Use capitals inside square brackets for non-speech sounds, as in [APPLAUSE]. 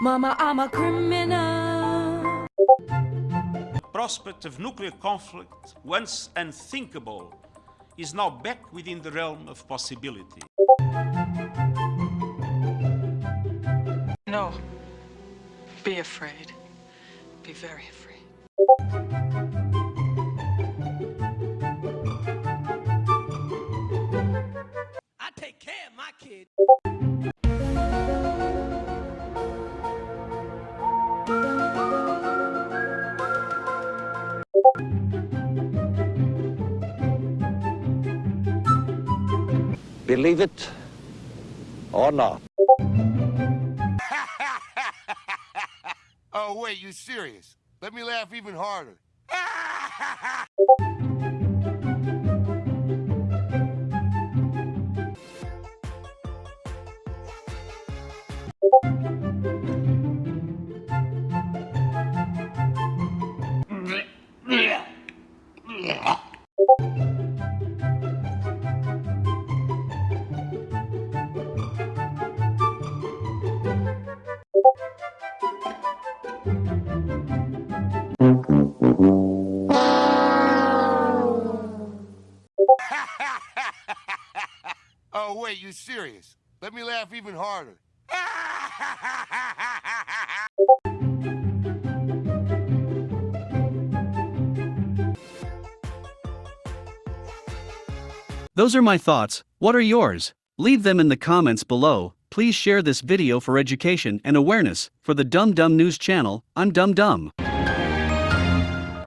Mama, I'm a criminal. The Prospect of nuclear conflict, once unthinkable, is now back within the realm of possibility. No. Be afraid. Be very afraid. Kid. Believe it or not. [LAUGHS] Oh, wait, you serious? Let me laugh even harder. [LAUGHS] [LAUGHS] Oh, wait, you serious? Let me laugh even harder. Those are my thoughts, what are yours? Leave them in the comments below. Please share this video for education and awareness. For the Dum Dum News channel, I'm Dum Dum.